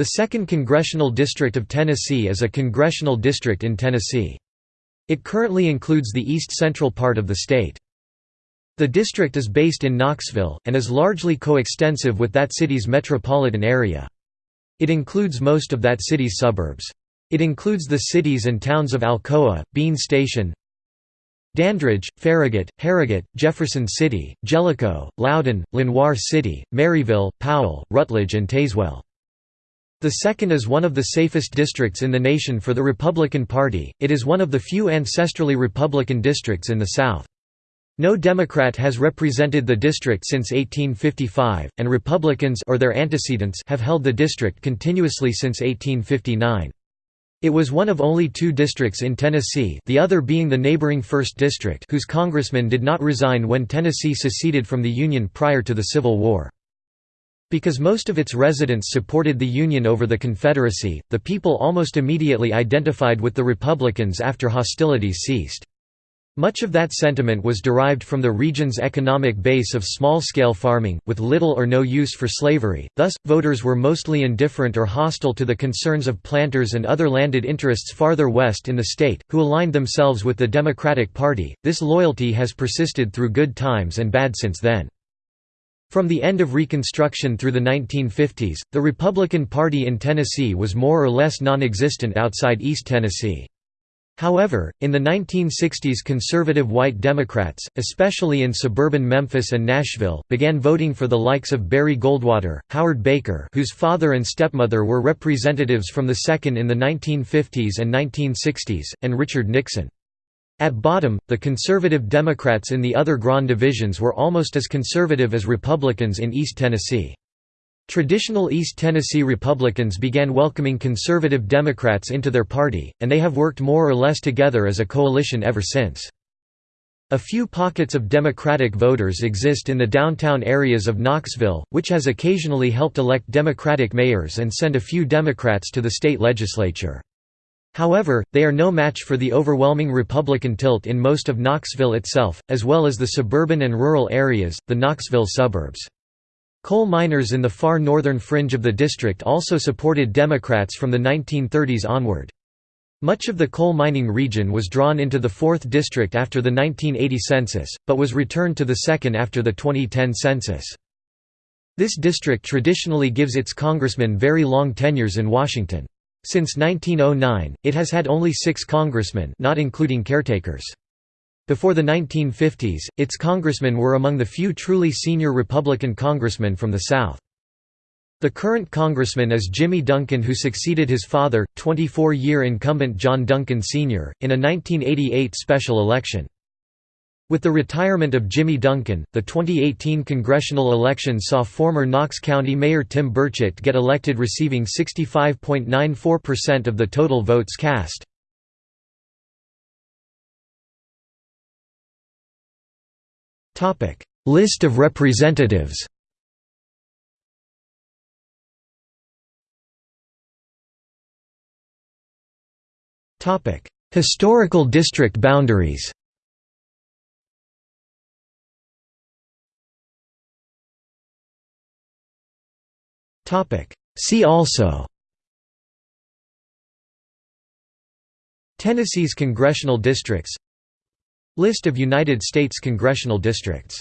The 2nd Congressional District of Tennessee is a congressional district in Tennessee. It currently includes the east-central part of the state. The district is based in Knoxville, and is largely coextensive with that city's metropolitan area. It includes most of that city's suburbs. It includes the cities and towns of Alcoa, Bean Station, Dandridge, Farragut, Harrogate, Jefferson City, Jellico, Loudon, Lenoir City, Maryville, Powell, Rutledge and Tazewell. The second is one of the safest districts in the nation for the Republican Party, it is one of the few ancestrally Republican districts in the South. No Democrat has represented the district since 1855, and Republicans or their antecedents have held the district continuously since 1859. It was one of only two districts in Tennessee the other being the neighboring 1st District whose congressman did not resign when Tennessee seceded from the Union prior to the Civil War. Because most of its residents supported the Union over the Confederacy, the people almost immediately identified with the Republicans after hostilities ceased. Much of that sentiment was derived from the region's economic base of small-scale farming, with little or no use for slavery, thus, voters were mostly indifferent or hostile to the concerns of planters and other landed interests farther west in the state, who aligned themselves with the Democratic Party. This loyalty has persisted through good times and bad since then. From the end of Reconstruction through the 1950s, the Republican Party in Tennessee was more or less non-existent outside East Tennessee. However, in the 1960s conservative white Democrats, especially in suburban Memphis and Nashville, began voting for the likes of Barry Goldwater, Howard Baker whose father and stepmother were representatives from the 2nd in the 1950s and 1960s, and Richard Nixon. At bottom, the conservative Democrats in the other Grand divisions were almost as conservative as Republicans in East Tennessee. Traditional East Tennessee Republicans began welcoming conservative Democrats into their party, and they have worked more or less together as a coalition ever since. A few pockets of Democratic voters exist in the downtown areas of Knoxville, which has occasionally helped elect Democratic mayors and send a few Democrats to the state legislature. However, they are no match for the overwhelming Republican tilt in most of Knoxville itself, as well as the suburban and rural areas, the Knoxville suburbs. Coal miners in the far northern fringe of the district also supported Democrats from the 1930s onward. Much of the coal mining region was drawn into the 4th District after the 1980 census, but was returned to the 2nd after the 2010 census. This district traditionally gives its congressmen very long tenures in Washington. Since 1909, it has had only six congressmen not including caretakers. Before the 1950s, its congressmen were among the few truly senior Republican congressmen from the South. The current congressman is Jimmy Duncan who succeeded his father, 24-year incumbent John Duncan Sr., in a 1988 special election. With the retirement of Jimmy Duncan, the 2018 congressional election saw former Knox County Mayor Tim Burchett get elected receiving 65.94% of the total votes cast. List of representatives Historical district boundaries See also. Tennessee's congressional districts. List of United States congressional districts